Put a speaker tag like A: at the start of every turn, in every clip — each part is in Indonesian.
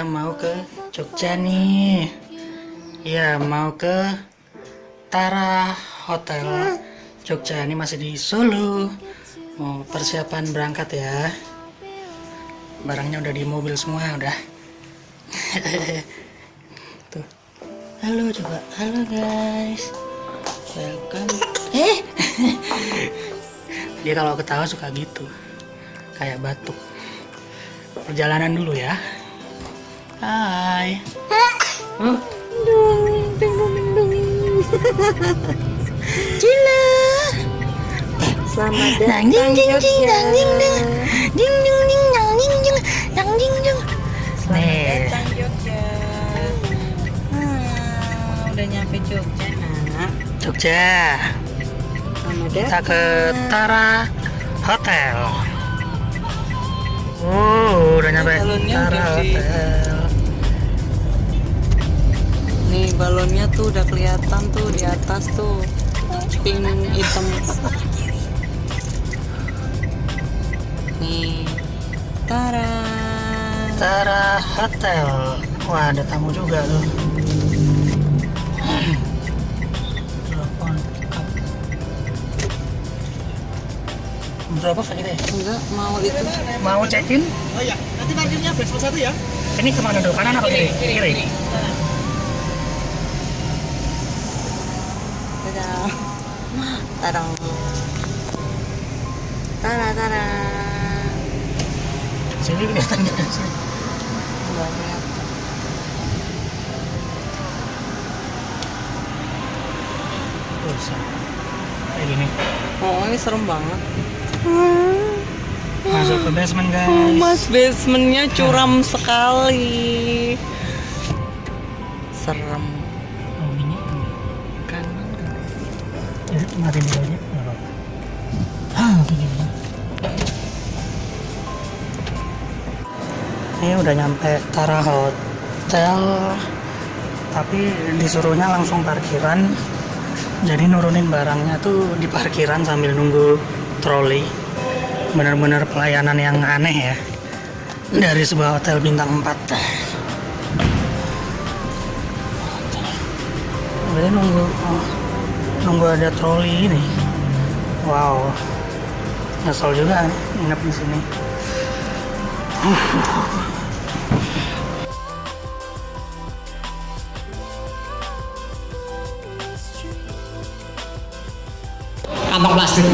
A: kita mau ke Jogja nih. Ya mau ke Tara Hotel. Jogja ini masih di Solo. Mau persiapan berangkat ya. Barangnya udah di mobil semua udah. Tuh. Halo coba. Halo guys. Welcome. Eh! Dia kalau ketawa suka gitu. Kayak batuk. Perjalanan dulu ya hai. Oh. Cila
B: Selamat datang
A: ding ding ding nang ding ding
B: Jogja.
A: ding ding ding nang ding ding nang ding ding
B: Selamat datang Jogja. Ah, udah nyampe Jogja nak.
A: Jogja.
B: Selamat
A: kita ke Tara Hotel. Oh udah nyampe Tara Hotel
B: Nih balonnya tuh udah kelihatan tuh di atas tuh pink hitam. Nih, Tara.
A: Tara Hotel wah ada tamu juga tuh berapa Pak, kita ya?
B: Enggak mau itu.
A: mau check in
C: Oh iya, nanti parkirnya besok satu ya.
A: ini ke mana dulu kanan apa kiri kiri
B: Dadah. Tara. Tara Tara.
A: sini kelihatan nggak sih
B: Enggak kelihatan.
A: bisa kayak gini
B: Oh ini serem banget.
A: masuk ke basement guys
B: Oh, mas basementnya curam sekali. Serem.
A: Ah ini udah nyampe Tara Hotel tapi disuruhnya langsung parkiran. Jadi nurunin barangnya tuh di parkiran sambil nunggu troli. Bener-bener pelayanan yang aneh ya dari sebuah hotel bintang 4 Berarti nunggu oh, nunggu ada troli ini wow nyesel juga nginep di sini
C: Kantong plastik.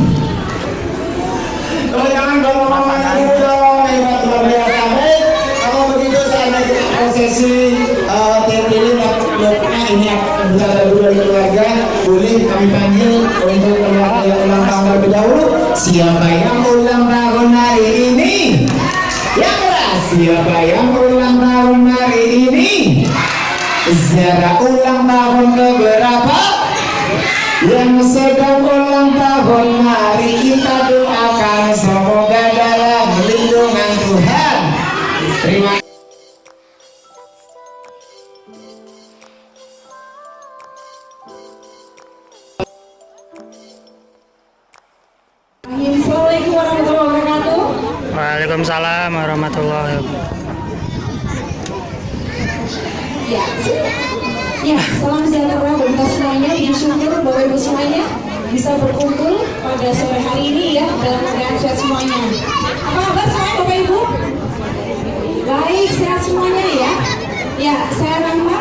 C: Kalau jangan ngomong-ngomong dulu dong, hebat luar biasa. Baik, kalau begitu saya naik prosesi eh, tim ini dapatnya ini bisa ada dua dari keluarga boleh kami panggil untuk keluarga ulang tahun terlebih dahulu. Siapa yang ulang tahun hari ini? Yang keras. Siapa yang ulang tahun hari ini? Sejarah ulang tahun keberapa? yang sedang ulang tahun mari kita doakan semoga
D: Assalamualaikum warahmatullahi wabarakatuh.
A: Waalaikumsalam warahmatullahi wabarakatuh
D: Ya, ya salam sejahtera buat semuanya. Bersyukur Bapak Ibu semuanya bisa berkumpul pada sore hari ini ya dalam keadaan sehat semuanya. Apa kabar semuanya Bapak Ibu? Baik, sehat semuanya ya. Ya, saya Rahma.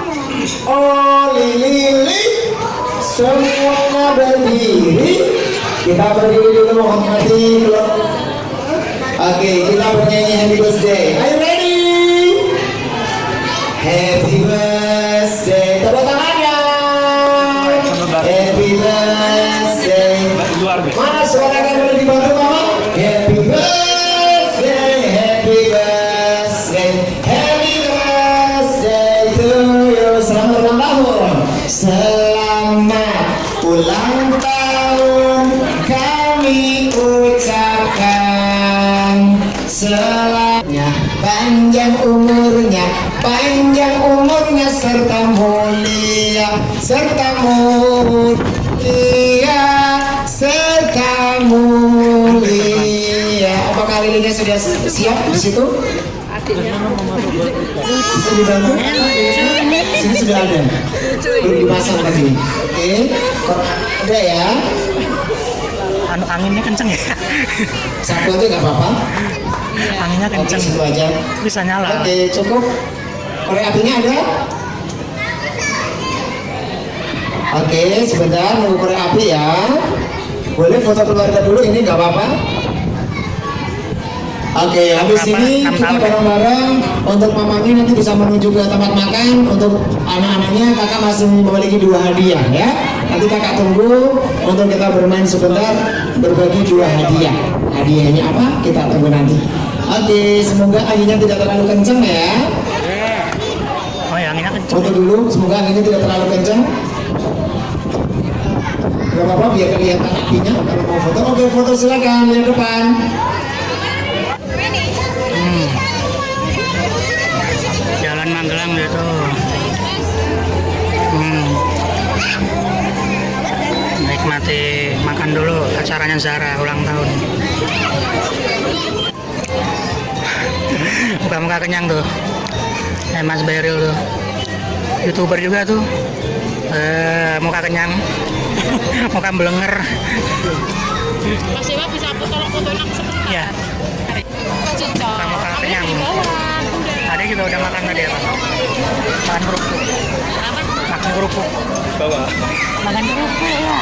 C: oh lili semuanya berdiri kita berdiri dulu menghormati oke kita bernyanyi happy birthday. Are you ready? Happy birthday. Tepuk tangannya happy birthday. Mana suaranya boleh dibantu siap di situ Bisa dibantu? Sini sudah ada. Belum dipasang tadi. Oke. Ada ya.
A: anu anginnya kenceng ya
C: Satu aja nggak apa-apa.
A: anginnya
C: Oke,
A: kenceng
C: situ aja.
A: bisa nyala
C: Oke, cukup. Korek apinya ada? Oke, sebentar nunggu korek api ya. Boleh foto keluarga dulu ini nggak apa-apa. Oke, habis
A: Berapa?
C: ini kita
A: ya?
C: bareng-bareng untuk mamanya nanti bisa menuju ke tempat makan. Untuk anak-anaknya kakak masih memiliki dua hadiah ya. Nanti kakak tunggu untuk kita bermain sebentar berbagi dua hadiah. Hadiahnya apa? Kita tunggu nanti. Oke, semoga anginnya tidak terlalu kenceng ya.
A: oh ya anginnya kenceng
C: Foto dulu, semoga anginnya tidak terlalu kencang. Gak apa-apa biar kelihatan apinya kalau mau foto. Oke, foto silakan lihat depan.
A: Nikmati makan dulu acaranya Zara ulang tahun. Muka-muka kenyang tuh. Eh Mas Beril tuh. Youtuber juga tuh. Eh, muka kenyang. muka belenger.
E: Mas Dewa bisa aku tolong fotoin aku sebentar.
A: Ya,
E: Cocok.
A: Muka-muka kenyang.
E: Bawah.
A: ada juga udah makan tadi apa? Makan kerupuk. Makan kerupuk. Makan kerupuk ya.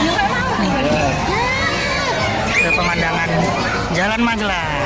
A: Ke pemandangan Jalan Magelang.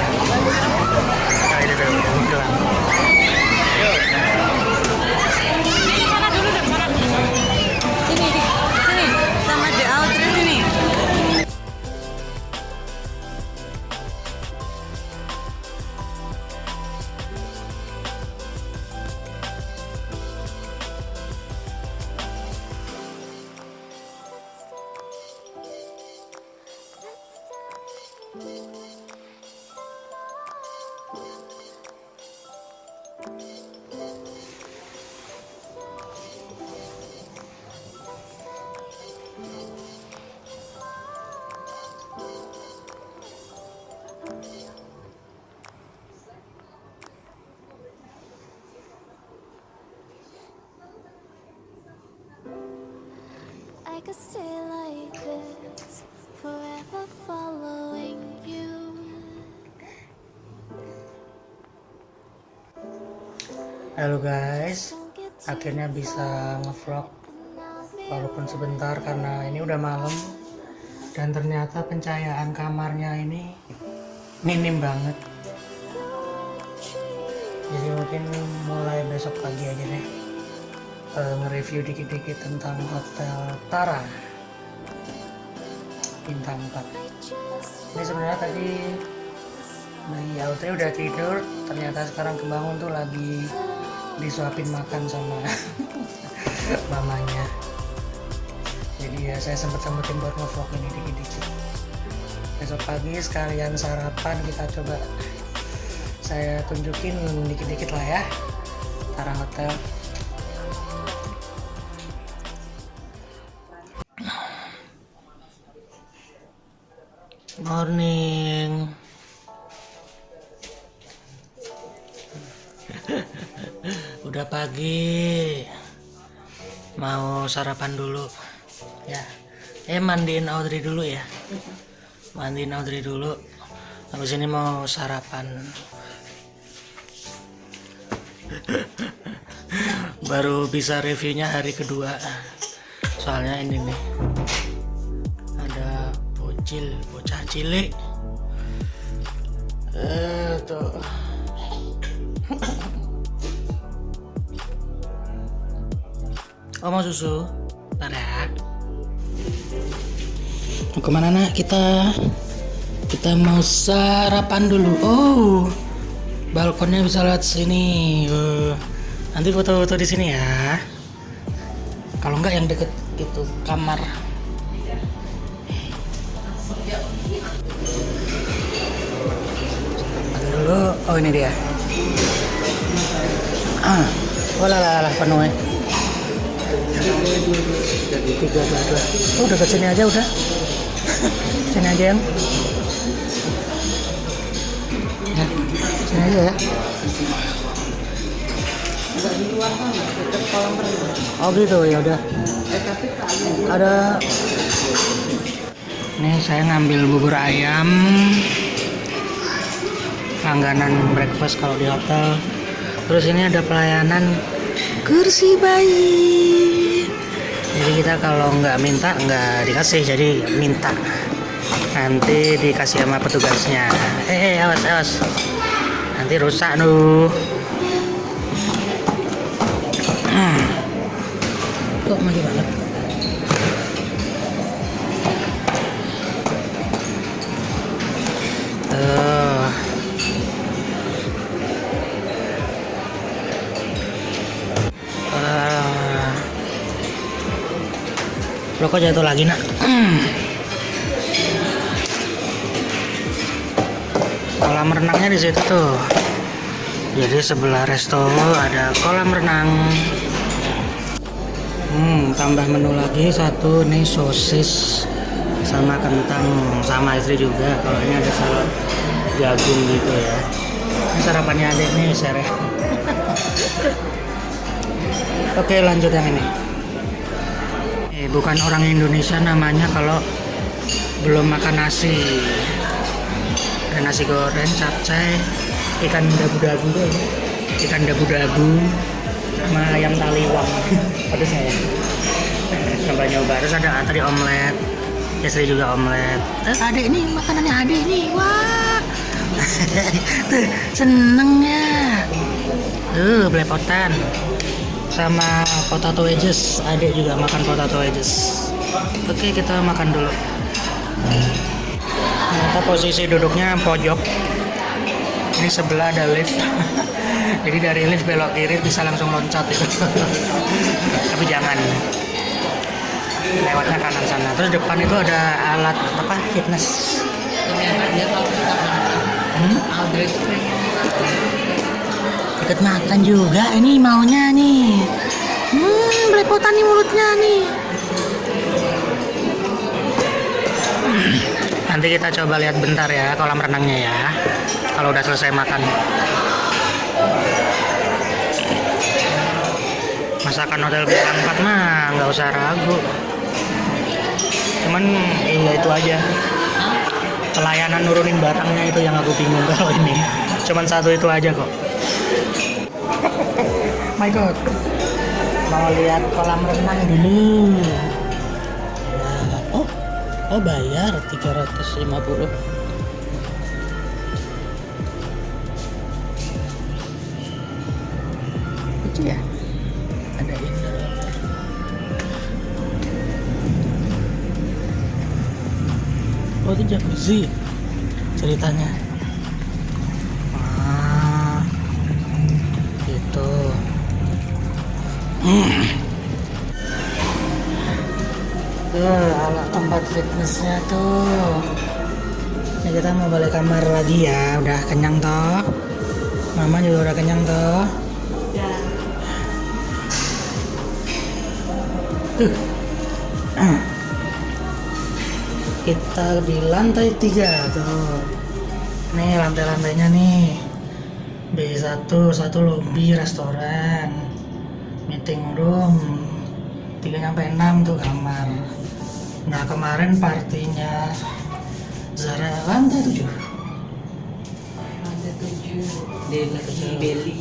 F: I could stay like this, forever following you.
A: Halo guys, akhirnya bisa ngevlog. walaupun sebentar karena ini udah malam. Dan ternyata pencahayaan kamarnya ini minim banget. Jadi mungkin mulai besok pagi aja deh eh, nge-review dikit-dikit tentang hotel Tara. Bintang 4 ini sebenarnya tadi Mei Audrey udah tidur ternyata sekarang kebangun tuh lagi disuapin makan sama mamanya. Jadi ya saya sempet sempetin buat ngevlog ini dikit-dikit. Besok pagi sekalian sarapan kita coba saya tunjukin dikit-dikit lah ya Tara Hotel morning. Udah pagi. Mau sarapan dulu. Ya. Eh mandiin Audrey dulu ya. Mandiin Audrey dulu. Habis ini mau sarapan. Baru bisa reviewnya hari kedua. Soalnya ini nih ada bocil bocah cilik eh tuh mau susu? Ya. Mau ke mana nak? Kita kita mau sarapan dulu. Oh, balkonnya bisa lihat sini. Eh, nanti foto-foto di sini ya. Kalau enggak yang deket itu kamar. Oh ini dia. Ah, oh lah lah lah penuh ya tiga dua dua oh udah ke sini aja udah sini aja yang ya sini aja ya. Oh gitu ya udah.
B: Ada.
A: Nih saya ngambil bubur ayam. Langganan breakfast kalau di hotel. Terus ini ada pelayanan kursi bayi. Jadi kita kalau nggak minta nggak dikasih, jadi minta. Nanti dikasih sama petugasnya. Eh, eh awas awas. Nanti rusak nuh. Hmm. Kok maju banget? Lo kok jatuh lagi nak? Kolam renangnya di situ tuh. Jadi sebelah resto ada kolam renang. Hmm, tambah menu lagi satu nih sosis sama kentang sama istri juga. Kalau ini ada salad jagung gitu ya. Ini sarapannya adik nih ya. Oke lanjut yang ini. Bukan orang Indonesia namanya kalau belum makan nasi. Ada nasi goreng, capcay, ikan dabu-dabu ikan dabu-dabu, sama ayam taliwang. Pedes ya. Coba nyoba. Terus ada tadi omelet, istri juga omelet. Adik ini makanannya adik ini, wah. Seneng ya. Tuh, belepotan sama potato wedges. Adik juga makan potato wedges. Oke kita makan dulu. Ternyata posisi duduknya pojok. Ini sebelah ada lift. Jadi dari lift belok kiri bisa langsung loncat itu. Tapi jangan. Lewatnya kanan sana. Terus depan itu ada alat apa? Fitness. Hmm? Ikut makan juga. Ini maunya nih. Hmm belepotan nih mulutnya nih. Nanti kita coba lihat bentar ya kolam renangnya ya. Kalau udah selesai makan. Masakan hotel bintang 4 mah nggak usah ragu. Cuman iya itu aja. Pelayanan nurunin barangnya itu yang aku bingung kalau ini. Cuman satu itu aja kok my god. Mau lihat kolam renang dulu. Nah, oh oh bayar 350 lucu ya? Ada indoor oh itu jacuzzi. Ceritanya tuh alat tempat fitnessnya tuh. Ini kita mau balik kamar lagi ya. Udah kenyang toh. Mama juga udah kenyang toh. Tuh. Kita di lantai tiga tuh. Nih lantai-lantainya nih. B1 satu lobby restoran meeting room 3 sampai 6 tuh kamar. Nah kemarin partinya Zara lantai 7
B: lantai tujuh. Delhi Beli.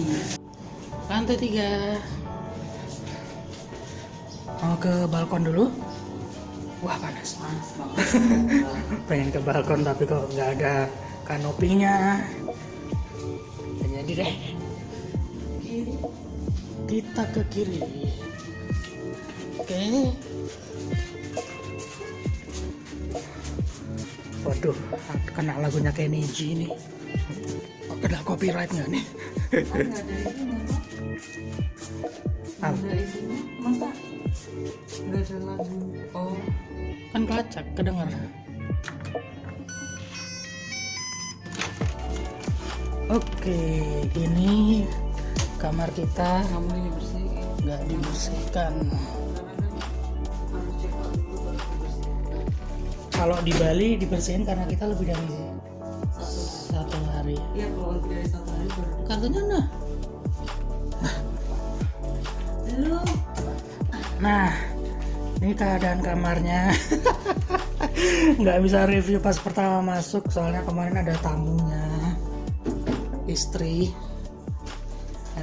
A: lantai 3 mau ke balkon dulu? Wah panas.
B: Panas banget.
A: pengen ke balkon tapi kok nggak ada kanopinya. Jadi deh kita ke kiri. Oke. Waduh kena lagunya Kenny G nih Oh, kena copyright nggak nih. Ah,
B: isinya. Masa? Nggak ada lagu? Oh,
A: kan kelacak kedenger. Oke ini kamar kita nggak dibersihkan kalau di Bali dibersihin karena kita lebih dari
B: Satu.
A: satu hari
B: Iya, kalau lebih dari satu hari baru
A: kartunya nah Nah, ini keadaan kamarnya. Nggak bisa review pas pertama masuk, soalnya kemarin ada tamunya, istri.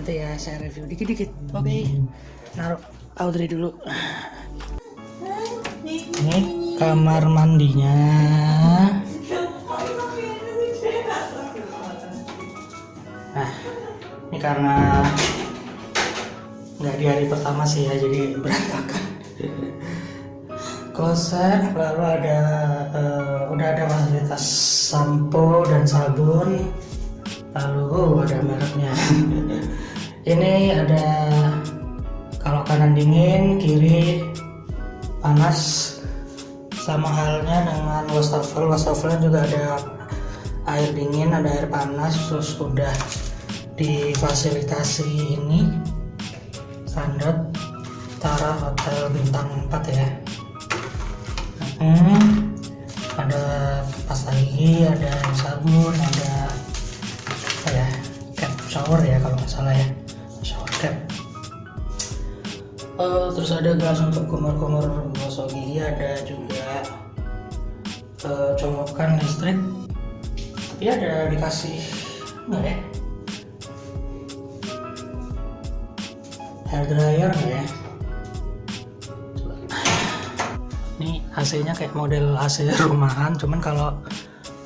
A: Nanti ya saya review dikit-dikit. Oke, naruh Audrey dulu. Ini kamar mandinya. Nah, ini karena nggak di hari pertama sih ya, jadi berantakan. Kloset, lalu ada eh, udah ada fasilitas sampo dan sabun, lalu oh, ada mereknya. Ini ada kalau kanan dingin, kiri panas, sama halnya dengan wastafel. Wastafel juga ada air dingin ada air panas terus udah difasilitasi ini. Standar Tara Hotel bintang 4 ya. Hmm, ada pas gigi ada sabun ada apa ya cap shower ya kalau nggak salah ya shower cap Eh, terus ada gas untuk kumur-kumur gosok gigi ada juga eh, colokan listrik. Tapi ada dikasih enggak ya? Hair dryer ya? Coba. ini AC nya kayak model AC rumahan cuman kalau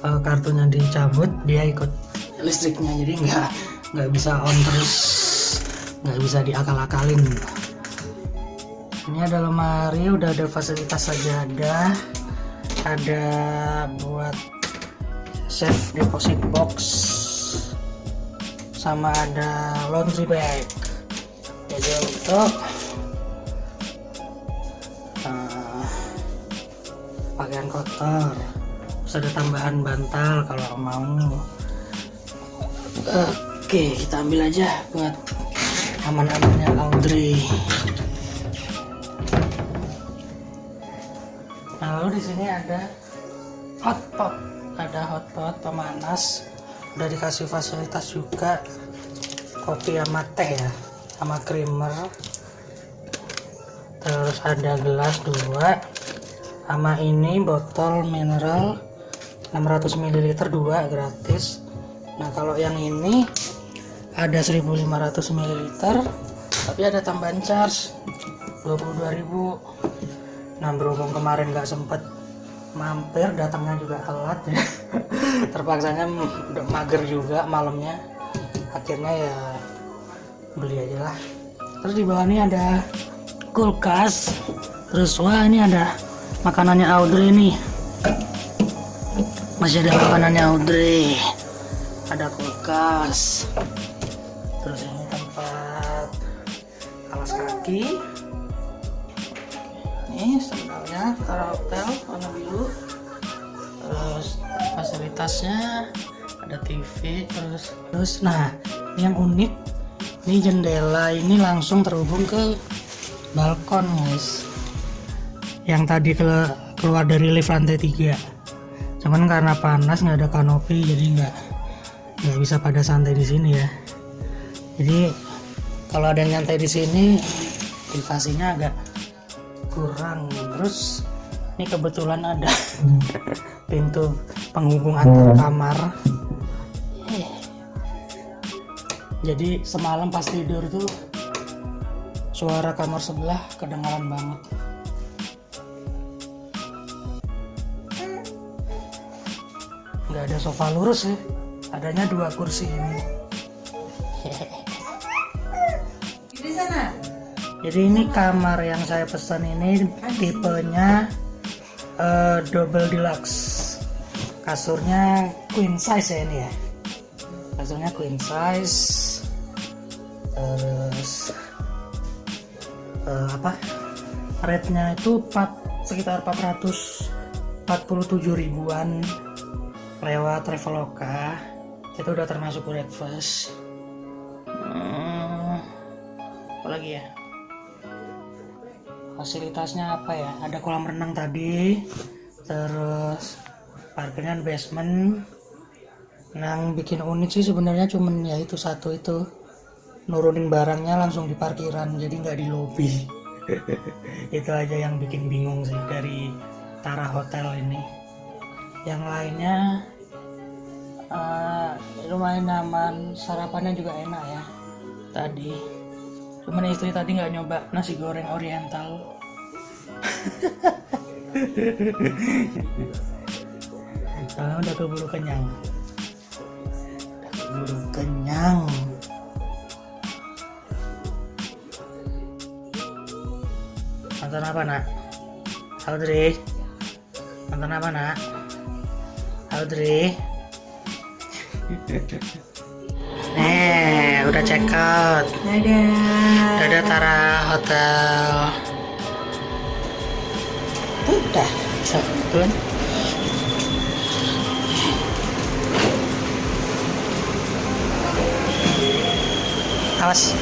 A: eh, kartunya dicabut dia ikut listriknya jadi nggak nggak bisa on terus nggak bisa diakal-akalin. Ini ada lemari udah ada fasilitas sajadah ada. Buat safe deposit box. Sama ada laundry bag. Jadi untuk uh, pakaian kotor. Terus ada tambahan bantal kalau mau. Oke kita ambil aja buat aman-amannya Audrey Nah, lalu di sini ada hotpot, ada hotpot pemanas, udah dikasih fasilitas juga kopi sama teh ya, sama creamer. Terus ada gelas dua, sama ini botol mineral 600 ml dua gratis. Nah kalau yang ini ada 1500 ml, tapi ada tambahan charge 22.000 Nah berhubung kemarin nggak sempet mampir, datangnya juga telat ya. Terpaksanya udah mager juga malamnya. Akhirnya ya beli aja lah. Terus di bawah ini ada kulkas. Terus wah ini ada makanannya Audrey nih. Masih ada makanannya Audrey. Ada kulkas. Kaki ini Tara Hotel warna biru. Terus fasilitasnya ada TV terus terus nah ini yang unik ini jendela ini langsung terhubung ke balkon guys. Yang tadi ke, keluar dari lift lantai 3 cuman karena panas nggak ada kanopi jadi nggak nggak bisa pada santai di sini ya. Jadi kalau ada yang nyantai di sini privasinya agak kurang. Terus ini kebetulan ada pintu penghubung antar kamar. Eh. jadi semalam pas tidur tuh suara kamar sebelah kedengaran banget. Nggak ada sofa lurus sih adanya dua kursi ini jadi ini kamar yang saya pesan ini tipenya eh, double deluxe. Kasurnya queen size ya ini ya. Kasurnya queen size. Terus eh, apa? Rate-nya itu 4, sekitar 447 ribuan lewat Traveloka. Itu udah termasuk breakfast. Hmm, apa lagi ya fasilitasnya apa ya? Ada kolam renang tadi terus parkirnya basement. Yang bikin unik sih sebenarnya cuman ya itu satu itu nurunin barangnya langsung di parkiran jadi nggak di lobi itu aja yang bikin bingung sih dari Tara Hotel ini. Yang lainnya eh, lumayan nyaman sarapannya juga enak ya tadi. Cuman istri tadi nggak nyoba nasi goreng oriental soalnya udah keburu kenyang udah keburu kenyang nonton apa nak Audrey nonton apa nak Audrey Nih, udah check out.
B: Dadah.
A: Dadah Tara Hotel. Udah, turun. Awas.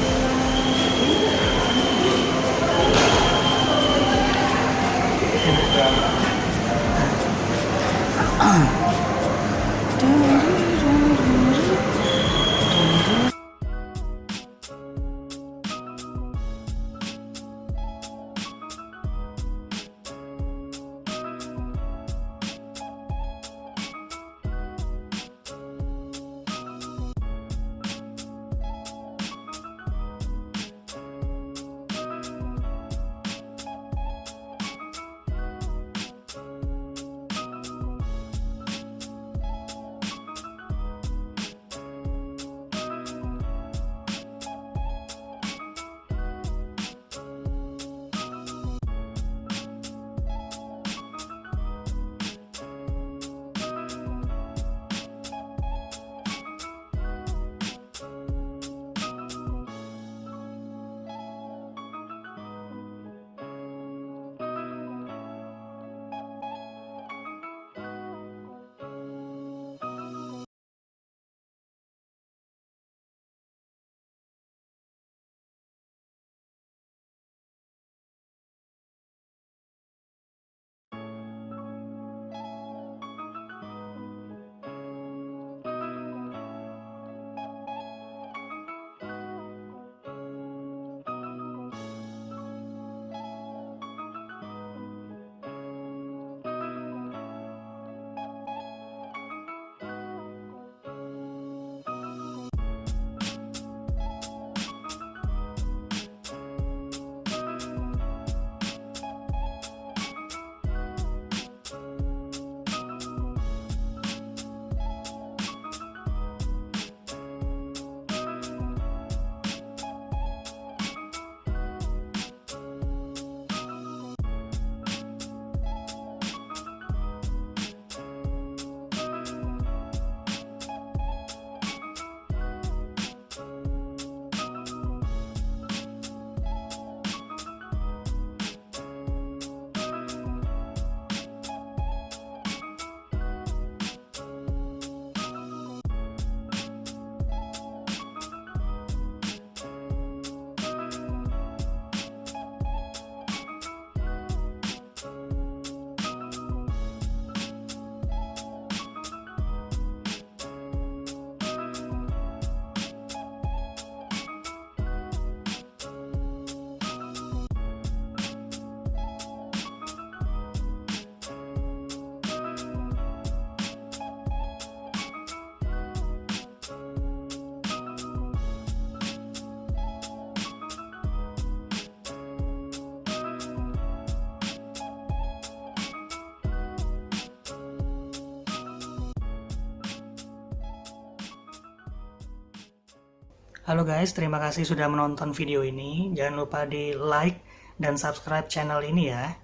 A: Halo guys, terima kasih sudah menonton video ini. Jangan lupa di like dan subscribe channel ini ya.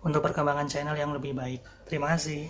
A: Untuk perkembangan channel yang lebih baik. Terima kasih.